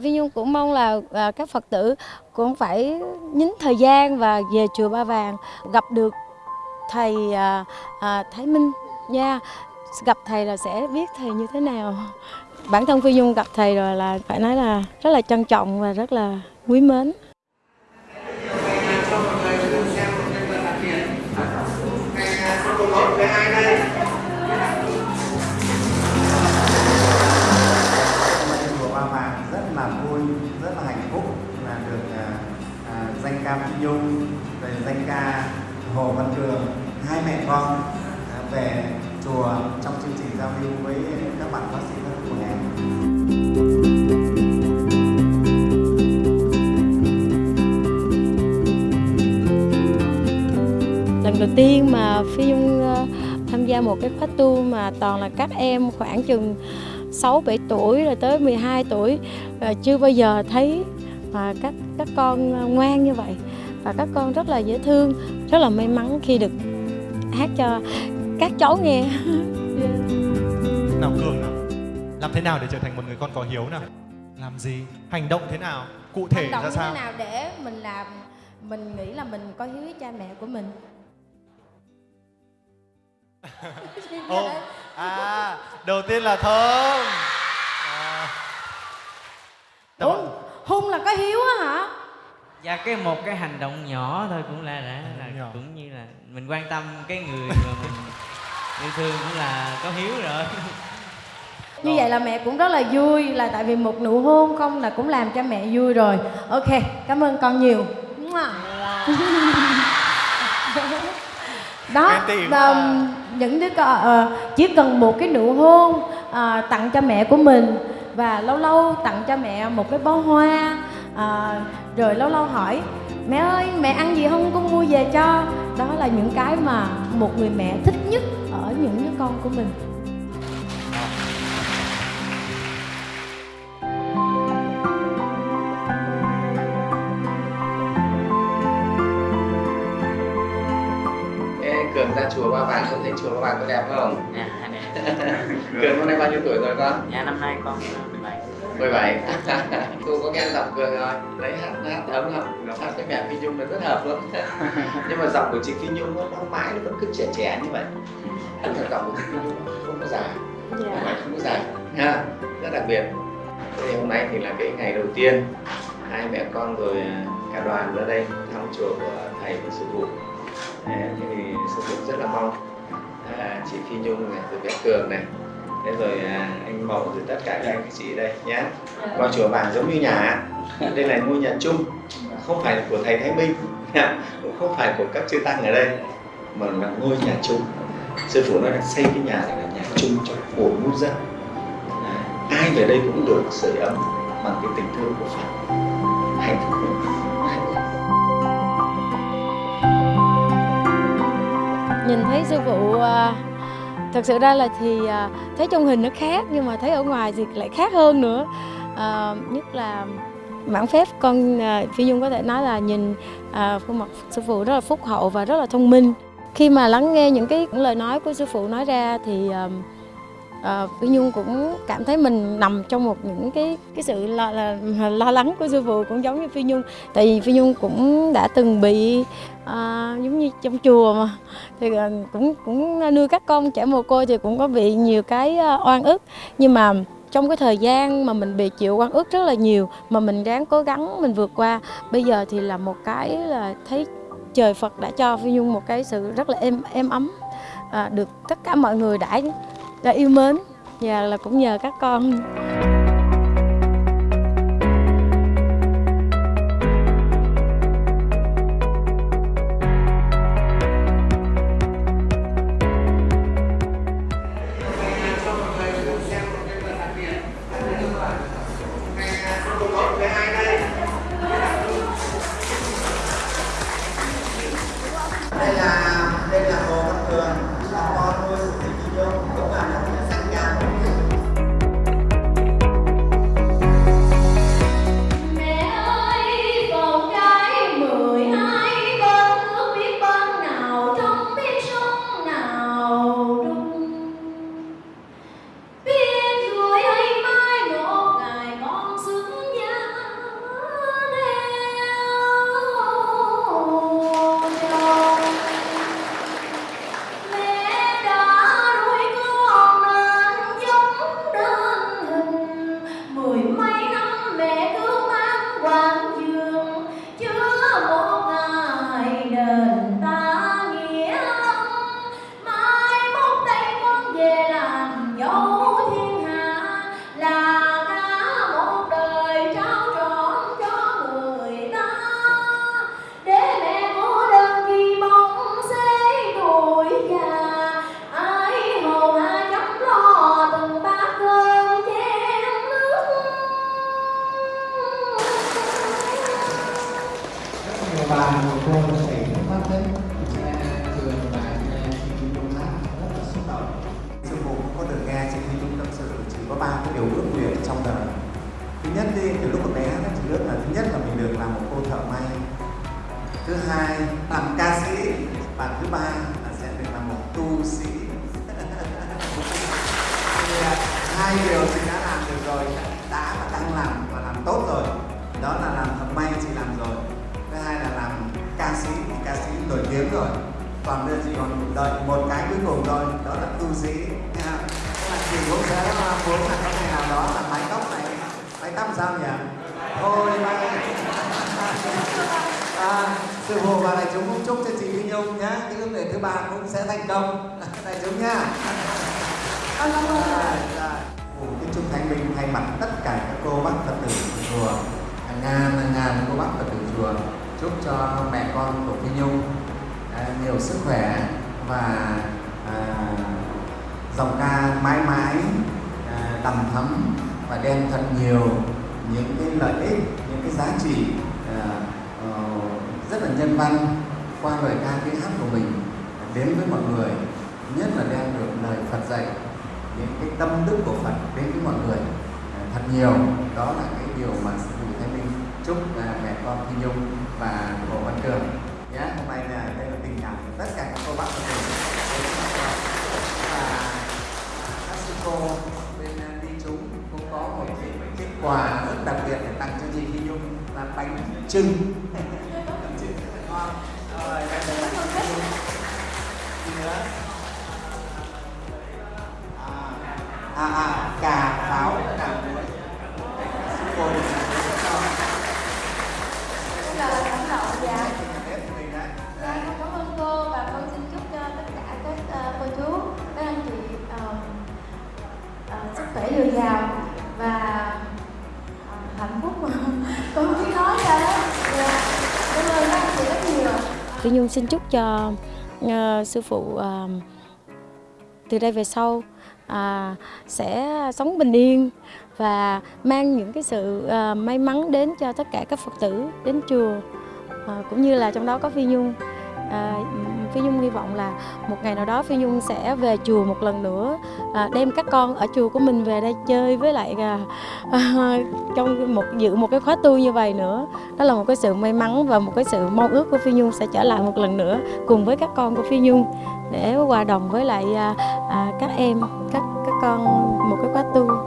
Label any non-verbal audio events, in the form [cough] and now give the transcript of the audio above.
Vi Nhung cũng mong là à, các Phật tử cũng phải nhín thời gian và về chùa Ba Vàng gặp được thầy à, à, Thái Minh nha. Gặp thầy là sẽ biết thầy như thế nào. Bản thân Phi Nhung gặp thầy rồi là phải nói là rất là trân trọng và rất là quý mến. Nhung, rồi danh ca Hồ Văn Cường, hai mẹ con à, về chùa trong chương trình giao lưu với các bạn bác sĩ của em. Lần đầu tiên mà Phi Nhung ờ, tham gia một cái khóa tu mà toàn là các em khoảng chừng 6 7 tuổi rồi tới 12 tuổi ờ, chưa bao giờ thấy mà các các con ngoan như vậy và các con rất là dễ thương, rất là may mắn khi được hát cho các cháu nghe. nào cường nào? Làm thế nào để trở thành một người con có hiếu nào? Làm gì? Hành động thế nào? Cụ thể Hành động ra sao? thế nào để mình làm mình nghĩ là mình có hiếu với cha mẹ của mình. [laughs] Ô, à đầu tiên là thơm. À, Ủa, hung là có hiếu á? Dạ cái một cái hành động nhỏ thôi cũng là đã là Nhỏ. cũng như là mình quan tâm cái người mà mình [laughs] yêu thương cũng là có hiếu rồi. Như vậy là mẹ cũng rất là vui là tại vì một nụ hôn không là cũng làm cho mẹ vui rồi. Ok, cảm ơn con nhiều. [laughs] Đó, và à. những đứa con ờ, chỉ cần một cái nụ hôn ờ, tặng cho mẹ của mình và lâu lâu tặng cho mẹ một cái bó hoa ờ, rồi lâu lâu hỏi mẹ ơi mẹ ăn gì không con mua về cho đó là những cái mà một người mẹ thích nhất ở những đứa con của mình Cường ra chùa Ba Vàng, con thấy chùa Ba Vàng có đẹp không? Dạ, nè. [laughs] Cường hôm nay bao nhiêu tuổi rồi con? Dạ năm nay con 17. 17 Cô có nghe giọng Cường rồi. Đấy hát, hát ấm lắm Hát với mẹ Phi Nhung nó rất hợp lắm. [laughs] Nhưng mà giọng của chị Phi Nhung nó, nó mãi nó vẫn cứ trẻ trẻ như vậy. Tức là giọng của chị Phi Nhung không có già Không phải không có già ha Rất đặc biệt. Thế thì hôm nay thì là cái ngày đầu tiên Hai mẹ con rồi à, cả đoàn ra đây thăm chùa của thầy và sư phụ. Thế thì sư phụ rất là mong à, chị Phi Nhung này, rồi bé Cường này thế rồi à, anh Mậu rồi tất cả các anh chị đây nhé coi chùa vàng giống như nhà. Đây là ngôi nhà chung không phải của thầy Thái Minh cũng không phải của các chư tăng ở đây mà là ngôi nhà chung. Sư phụ nói là xây cái nhà này là nhà chung cho của muôn dân. Ai về đây cũng được sưởi ấm bằng cái tình thương của Phật. Hạnh phúc hạnh phúc. Nhìn thấy sư phụ à, thật sự ra là thì à, thấy trong hình nó khác nhưng mà thấy ở ngoài thì lại khác hơn nữa. À, nhất là mãn phép con à, phi nhung có thể nói là nhìn à, khuôn mặt sư phụ rất là phúc hậu và rất là thông minh. Khi mà lắng nghe những cái những lời nói của sư phụ nói ra thì um, Ờ, phi nhung cũng cảm thấy mình nằm trong một những cái cái sự lo, là, lo lắng của sư phụ cũng giống như phi nhung. Tại vì phi nhung cũng đã từng bị uh, giống như trong chùa mà. Thì uh, cũng cũng nuôi các con trẻ mồ côi thì cũng có bị nhiều cái uh, oan ức. Nhưng mà trong cái thời gian mà mình bị chịu oan ức rất là nhiều mà mình ráng cố gắng mình vượt qua bây giờ thì là một cái là thấy trời Phật đã cho Phi Nhung một cái sự rất là êm êm ấm. À, được tất cả mọi người đã đã yêu mến. Và là cũng nhờ các con. Bà một cô nó chảy nước mắt đấy nghe thường và nghe chị Phi hát rất là xúc động sư phụ cũng có được nghe chị Phi Nhung tâm sự chỉ có ba cái điều ước nguyện trong đời. Thứ nhất đi, từ lúc còn bé nó chỉ ước là thứ nhất là mình được làm một cô thợ may. Thứ hai, làm ca sĩ. Và thứ ba là sẽ được làm một tu sĩ. [laughs] Thì à, hai điều chị đã làm được rồi. Ca sĩ thì ca sĩ nổi tiếng rồi. Còn bây giờ còn đợi một cái cuối cùng thôi đó là tu sĩ. Nha là chị cũng sẽ mong muốn là có ngày nào đó là mái tóc này. Mái tóc sao nhỉ? Thôi bay [laughs] à, sư phụ và đại chúng cũng chúc cho chị Phi Nhung nhé cái ước nguyện thứ ba cũng sẽ thành công. [laughs] Đại chúng nha Rồi, rồi. Ủa, cái chúc Thánh Minh thay mặt tất cả các cô bác Phật tử chùa. Hàng ngàn hàng ngàn cô bác Phật tử chùa chúc cho mẹ con của Phi Nhung à, nhiều sức khỏe và à, dòng ca mãi mãi à, đầm thấm và đem thật nhiều những cái lợi ích những cái giá trị à, ờ, rất là nhân văn qua lời ca tiếng hát của mình đến với mọi người nhất là đem được lời Phật dạy những cái tâm đức của Phật đến với mọi người à, thật nhiều. Đó là cái điều mà sư phụ Thái Minh chúc à, mẹ con Phi Nhung và Hồ Văn Cường. Nhé hôm nay là đây là tình cảm của tất cả các cô bác và các sư cô bên à, đi chúng. Cũng có một cái, cái quà rất đặc biệt để tặng cho chị Phi Nhung là bánh trưng bánh trưng rất là ngon. Rồi bánh trưng bánh trưng gì nữa à à cà pháo cà muối. Sư cô Phi Nhung xin chúc cho uh, sư phụ uh, từ đây về sau uh, sẽ sống bình yên và mang những cái sự uh, may mắn đến cho tất cả các Phật tử đến chùa uh, cũng như là trong đó có Phi Nhung. À, Phi Nhung hy vọng là một ngày nào đó Phi Nhung sẽ về chùa một lần nữa à, đem các con ở chùa của mình về đây chơi với lại à, à, trong một dự một cái khóa tu như vậy nữa đó là một cái sự may mắn và một cái sự mong ước của Phi Nhung sẽ trở lại một lần nữa cùng với các con của Phi Nhung để hòa đồng với lại à, à, các em các các con một cái khóa tu.